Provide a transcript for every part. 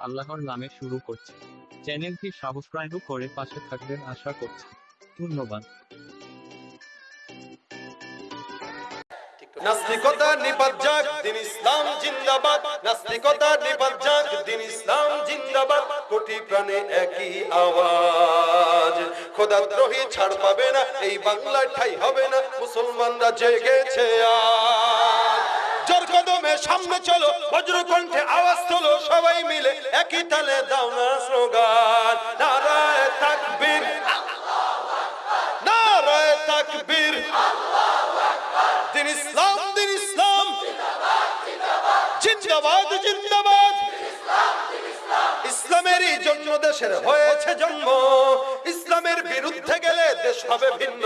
আল্লাহর নামে শুরু করছি। চ্যানেলটি করে পাশে থাকবেন আশা করছি। ধন্যবাদ। নাস্তিকতা নিপাত যাক, দিন ইসলাম জিন্দাবাদ। নাস্তিকতা নিপাত যাক, দিন ইসলাম জিন্দাবাদ। কোটি প্রাণে একই আওয়াজ। ছাড় পাবে না, এই বাংলায় ঠাই হবে না। মুসলমানরা জেগেছে আজ। সামনে চলো বজ্র কণ্ঠে আওয়াজ তোলো, সবাই মিলে একই তালে দাও না স্লোগান। নারায় তাকবীর নারায় তাকবীর। দিন ইসলাম দিন ইসলাম। জিন্দাবাদ জিন্দাবাদ। ইসলামেরই জন্য দেশের হয়েছে জন্ম। ইসলামের বিরুদ্ধে গেলে দেশ হবে ভিন্ন।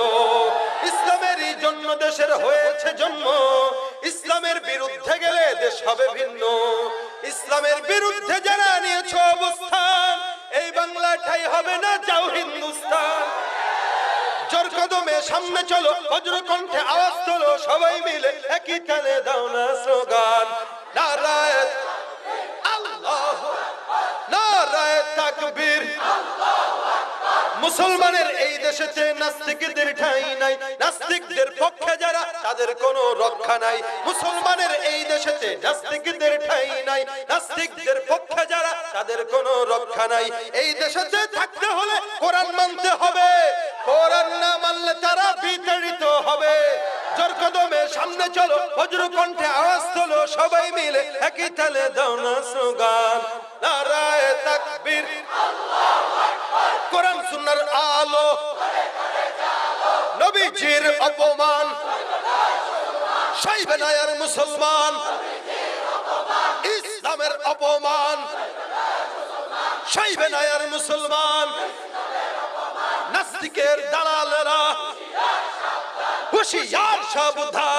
ইসলামেরই জন্য দেশের হয়েছে জন্ম। ইসলামের বিরুদ্ধে দেশ হবে ভিন্ন। ইসলামের বিরুদ্ধে যারা নিয়েছ অবস্থান, এই বাংলাটাই হবে না যাও হিন্দুস্তান। জোর সামনে চলো বজ্র কণ্ঠে আওয়াজ তোলো, সবাই মিলে একই তালে দাও না স্লোগান। নারায় আল্লাহ নারায় তাকবীর মুসলমানের এই দেশেতে নাস্তিকদের ঠাঁই নাই, নাস্তিকদের পক্ষে যারা, তাদের কোনো রক্ষা নাই। মুসলমানের এই দেশেতে নাস্তিকদের ঠাঁই নাই, নাস্তিকদের পক্ষে যারা, তাদের কোনো রক্ষা নাই। এই দেশেতে থাকতে হলে কোরআন মানতে হবে। কোরআন না মানলে তারা বিতাড়িত হবে। জোর কদমে সামনে চলো, বজ্র কণ্ঠে আওয়াজ তোলো, সবাই মিলে একই তালে দাও না স্লোগান। নারায় কোরআন সুন্নার আলো নবীজির অপমান সাইবে নায়ার মুসলমান ইসলামের অপমান সাইবে নায়ার মুসলমান নাস্তিকের দালালেরা হুশিয়ার সাবধান